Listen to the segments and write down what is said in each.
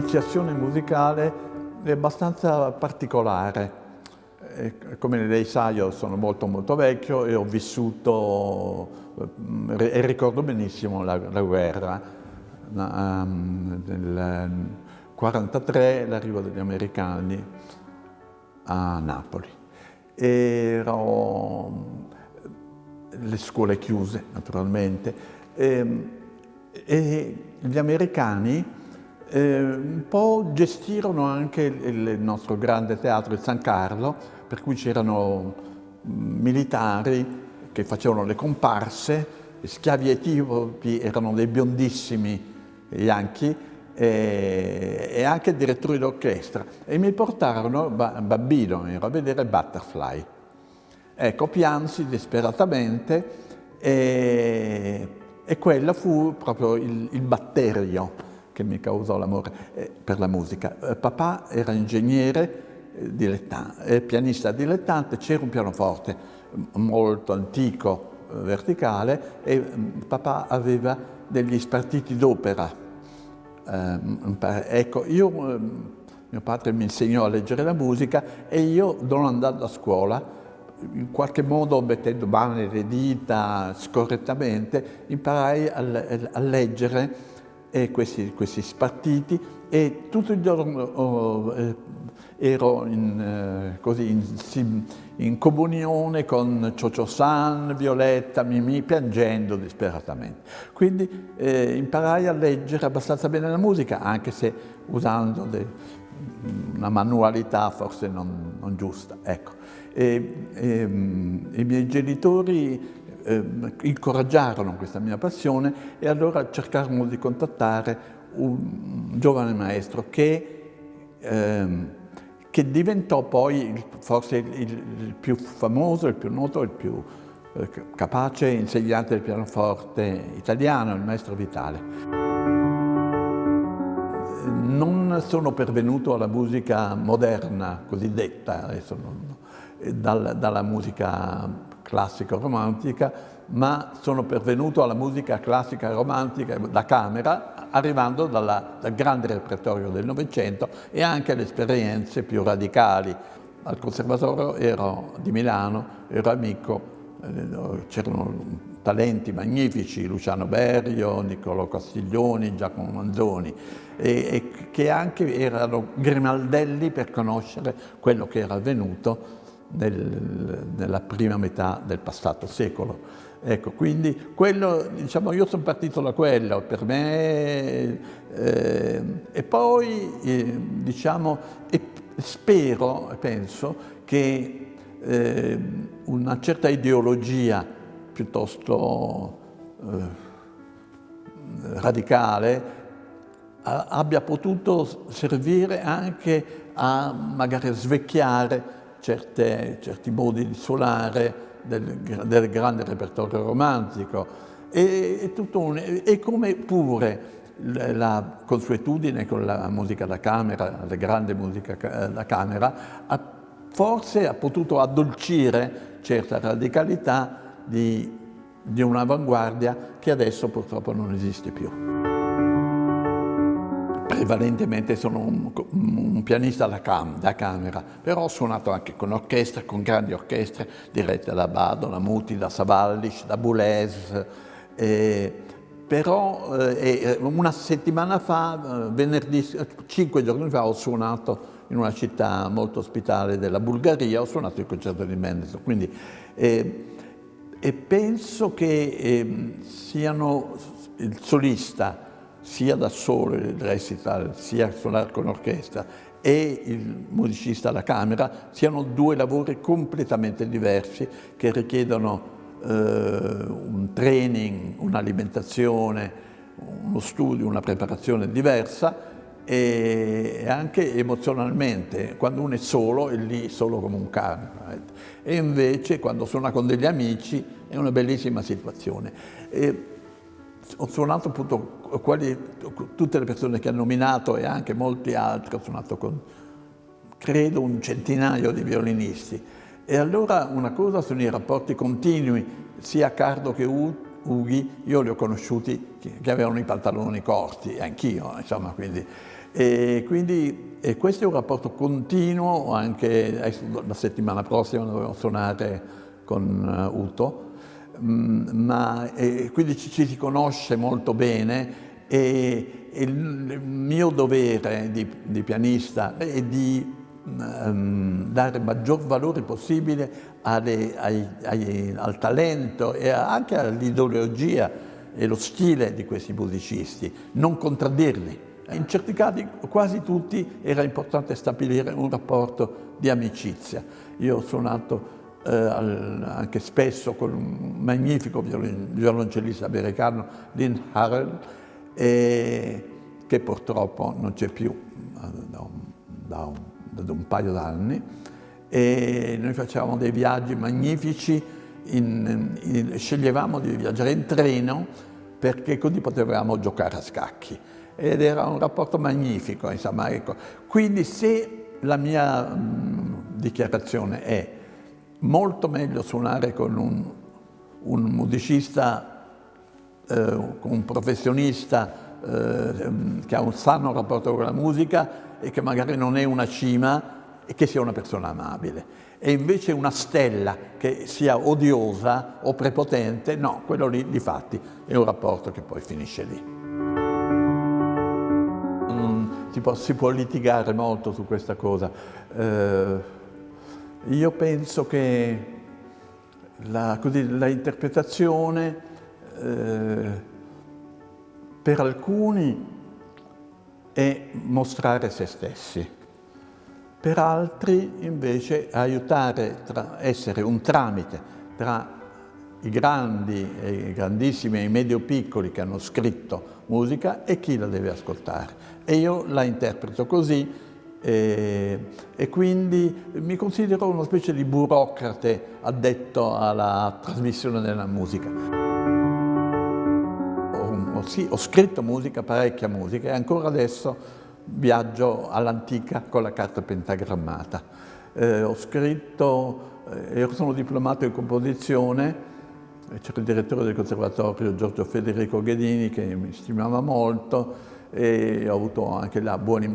iniziazione musicale è abbastanza particolare. Come lei sa io sono molto molto vecchio e ho vissuto e ricordo benissimo la, la guerra. Nel 1943 l'arrivo degli americani a Napoli. Ero le scuole chiuse naturalmente e, e gli americani eh, un po' gestirono anche il, nostro grande teatro, il San Carlo, per cui c'erano militari che facevano le comparse, schiavi etiopi erano dei biondissimi bianchi e, e anche direttori d'orchestra e mi portarono, bambino, ero a vedere Butterfly. Ecco, piansi disperatamente e, e quello fu proprio il, il batterio che mi causò l'amore eh, per la musica. Eh, papà era ingegnere eh, dilettante, pianista dilettante, c'era un pianoforte molto antico, verticale, e mm, papà aveva degli spartiti d'opera. ecco, io, mio padre mi insegnò a leggere la musica e io, non andando a scuola, in qualche modo mettendo mano nelle dita scorrettamente, imparai a leggere e questi, questi spartiti e tutto il giorno oh, eh, ero in, eh, così, in, in, comunione con Ciocio San, Violetta, Mimì, piangendo disperatamente. Quindi eh, imparai a leggere abbastanza bene la musica, anche se usando de, una manualità forse non, non giusta. Ecco. E, e, I miei genitori eh, incoraggiarono questa mia passione e allora cercarono di contattare un giovane maestro che, eh, che diventò poi forse il, il, più famoso, il più noto, il più eh, capace insegnante del pianoforte italiano, il maestro Vitale. Non sono pervenuto alla musica moderna, cosiddetta, adesso non, dal, dalla musica classica romantica, ma sono pervenuto alla musica classica romantica da camera, arrivando dalla, dal grande repertorio del Novecento e anche alle esperienze più radicali. Al Conservatorio ero, di Milano ero amico, eh, c'erano talenti magnifici, Luciano Berio, Niccolò Castiglioni, Giacomo Manzoni, e, e che anche erano grimaldelli per conoscere quello che era avvenuto nel, nella prima metà del passato secolo. Ecco, quindi quello, diciamo, io sono partito da quello, per me, eh, e poi, eh, diciamo, e spero, penso, che eh, una certa ideologia piuttosto eh, radicale abbia potuto servire anche a magari svecchiare certe, certi modi di suonare del, del grande repertorio romantico. E, e, un, e come pure la consuetudine con la musica da camera, la grande musica da camera, ha, forse ha potuto addolcire certa radicalità di, di un'avanguardia che adesso purtroppo non esiste più prevalentemente sono un, un pianista da, cam, da, camera, però ho suonato anche con orchestre, con grandi orchestre dirette da Bado, da Muti, da Savallic, da Boulez. Eh, però eh, una settimana fa, eh, venerdì, cinque giorni fa, ho suonato in una città molto ospitale della Bulgaria, ho suonato il concerto di Mendelssohn. Quindi, eh, e penso che ehm, siano il solista, sia da solo il recital, sia suonare con orchestra e il musicista alla camera siano due lavori completamente diversi che richiedono eh, un training, un'alimentazione, uno studio, una preparazione diversa e anche emozionalmente, quando uno è solo è lì solo come un cane e invece quando suona con degli amici è una bellissima situazione. E ho suonato appunto quali, tutte le persone che ha nominato e anche molti altri, ho suonato con credo un centinaio di violinisti. E allora una cosa sono i rapporti continui, sia Cardo che Ughi, io li ho conosciuti che avevano i pantaloni corti, anch'io, insomma, quindi E quindi e questo è un rapporto continuo, anche la settimana prossima dovremo suonare con uh, Uto, mm, ma quindi ci, ci, si conosce molto bene e, e il mio dovere di, di pianista è di um, dare maggior valore possibile alle, ai, ai, al talento e anche all'ideologia e lo stile di questi musicisti, non contraddirli. In certi casi, quasi tutti, era importante stabilire un rapporto di amicizia. Io ho suonato eh, anche spesso con un magnifico violoncellista americano, Lynn Harrell, eh, che purtroppo non c'è più eh, da un, da un, da un paio d'anni. E noi facevamo dei viaggi magnifici, in, in, sceglievamo di viaggiare in treno perché così potevamo giocare a scacchi ed era un rapporto magnifico, insomma, ecco. Quindi se la mia mh, dichiarazione è molto meglio suonare con un, un musicista, eh, con un professionista eh, che ha un sano rapporto con la musica e che magari non è una cima e che sia una persona amabile. E invece una stella che sia odiosa o prepotente, no, quello lì di fatti è un rapporto che poi finisce lì si può, si può litigare molto su questa cosa. Eh, io penso che la, così, la interpretazione eh, per alcuni è mostrare se stessi, per altri invece aiutare, tra, essere un tramite tra i grandi, i grandissimi e i medio-piccoli che hanno scritto musica e chi la deve ascoltare. E io la interpreto così e, e quindi mi considero una specie di burocrate addetto alla trasmissione della musica. Ho, sì, ho scritto musica, parecchia musica e ancora adesso viaggio all'antica con la carta pentagrammata. Eh, ho scritto, eh, sono diplomato in composizione c'era il direttore del conservatorio Giorgio Federico Ghedini che mi stimava molto e ho avuto anche là buoni,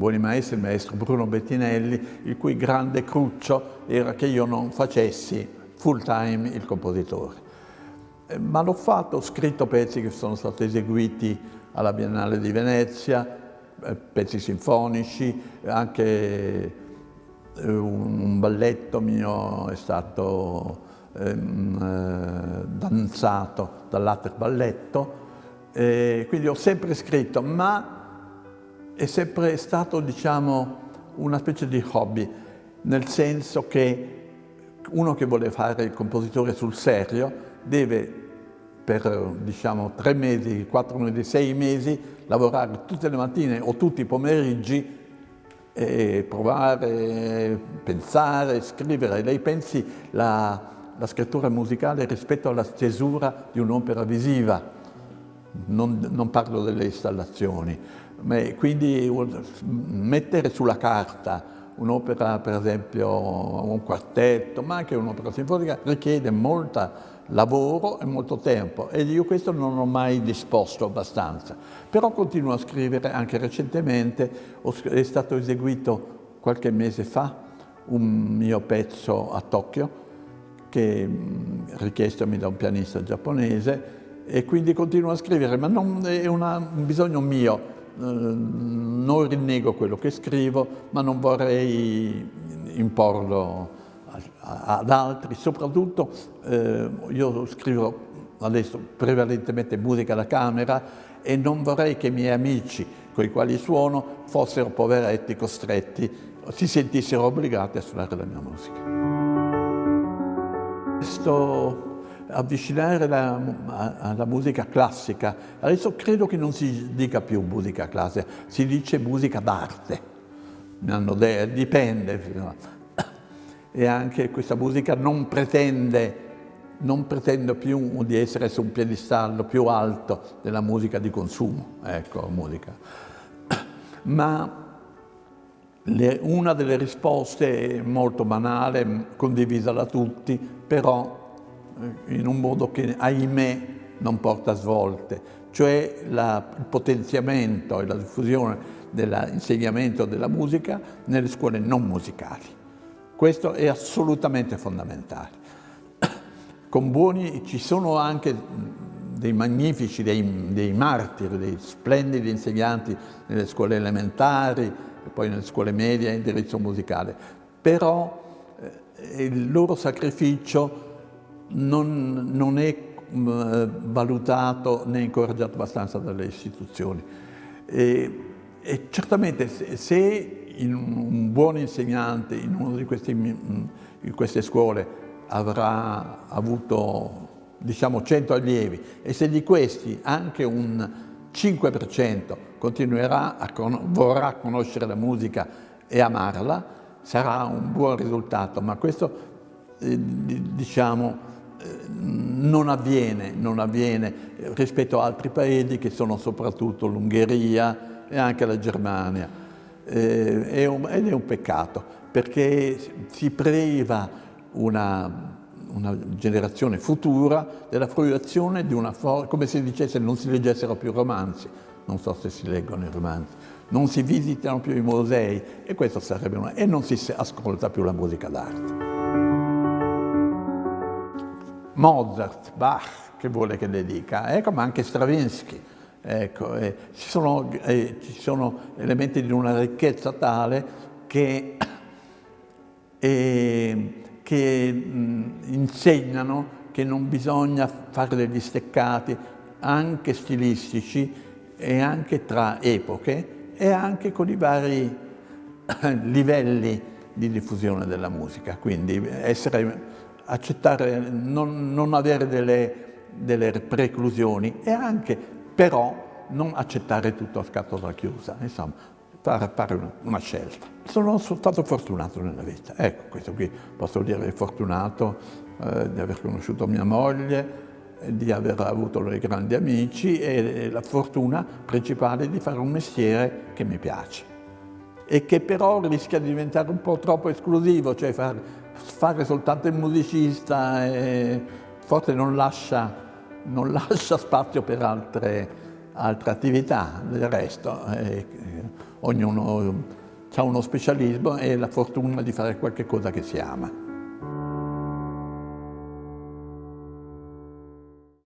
buoni maestri, il maestro Bruno Bettinelli, il cui grande cruccio era che io non facessi full time il compositore. Eh, ma l'ho fatto, ho scritto pezzi che sono stati eseguiti alla Biennale di Venezia, eh, pezzi sinfonici, anche eh, un balletto mio è stato Ehm, eh, danzato dall'Ater Balletto, quindi ho sempre scritto, ma è sempre stato diciamo, una specie di hobby, nel senso che uno che vuole fare il compositore sul serio deve per diciamo, tre mesi, quattro mesi, sei mesi lavorare tutte le mattine o tutti i pomeriggi e provare, pensare, scrivere. Lei pensi la, la scrittura musicale rispetto alla stesura di un'opera visiva, non, non, parlo delle installazioni, quindi mettere sulla carta un'opera, per esempio un quartetto, ma anche un'opera sinfonica, richiede molto lavoro e molto tempo. E io questo non ho mai disposto abbastanza. Però continuo a scrivere, anche recentemente. È stato eseguito qualche mese fa un mio pezzo a Tokyo che richiestomi da un pianista giapponese e quindi continuo a scrivere, ma non, è una, un bisogno mio, non rinnego quello che scrivo, ma non vorrei imporlo ad altri, soprattutto eh, io scrivo adesso prevalentemente musica da camera e non vorrei che i miei amici con i quali suono fossero poveretti costretti, si sentissero obbligati a suonare la mia musica. Questo avvicinare la, alla musica classica, adesso credo che non si dica più musica classica, si dice musica d'arte, dipende. E anche questa musica non pretende, non pretende più di essere su un piedistallo più alto della musica di consumo, ecco, musica. Ma le, una delle risposte è molto banale, condivisa da tutti, però in un modo che, ahimè, non porta svolte, cioè la, il potenziamento e la diffusione dell'insegnamento della musica nelle scuole non musicali. Questo è assolutamente fondamentale. Con buoni ci sono anche dei magnifici, dei, dei martiri, dei splendidi insegnanti nelle scuole elementari e poi nelle scuole medie a indirizzo musicale, però eh, il loro sacrificio non, non è eh, valutato né incoraggiato abbastanza dalle istituzioni. E, e certamente se, se un buon insegnante in una di, questi, in queste scuole avrà avuto diciamo 100 allievi e se di questi anche un 5% continuerà a con vorrà conoscere la musica e amarla, sarà un buon risultato, ma questo eh, diciamo non avviene, non avviene rispetto a altri paesi che sono soprattutto l'Ungheria e anche la Germania. Eh, è un, ed è un peccato perché si priva una, una generazione futura della fruizione di una forma, come se dicesse non si leggessero più romanzi, non so se si leggono i romanzi, non si visitano più i musei e questo sarebbe una, e non si ascolta più la musica d'arte. Mozart, Bach, che vuole che le dica, ecco, ma anche Stravinsky. Ecco, eh, ci, sono, eh, ci, sono, elementi di una ricchezza tale che, eh, che mh, insegnano che non bisogna fare degli steccati anche stilistici e anche tra epoche e anche con i vari livelli di diffusione della musica, quindi essere accettare, non, non avere delle, delle, preclusioni e anche però non accettare tutto a scatola chiusa, insomma, fare, fare una, una, scelta. Sono stato fortunato nella vita, ecco, questo qui posso dire fortunato eh, di aver conosciuto mia moglie, di aver avuto dei grandi amici e la fortuna principale di fare un mestiere che mi piace e che però rischia di diventare un po' troppo esclusivo, cioè fare fare soltanto il musicista e forse non lascia, non lascia spazio per altre, altre, attività, del resto eh, ognuno ha uno specialismo e la fortuna di fare qualche cosa che si ama.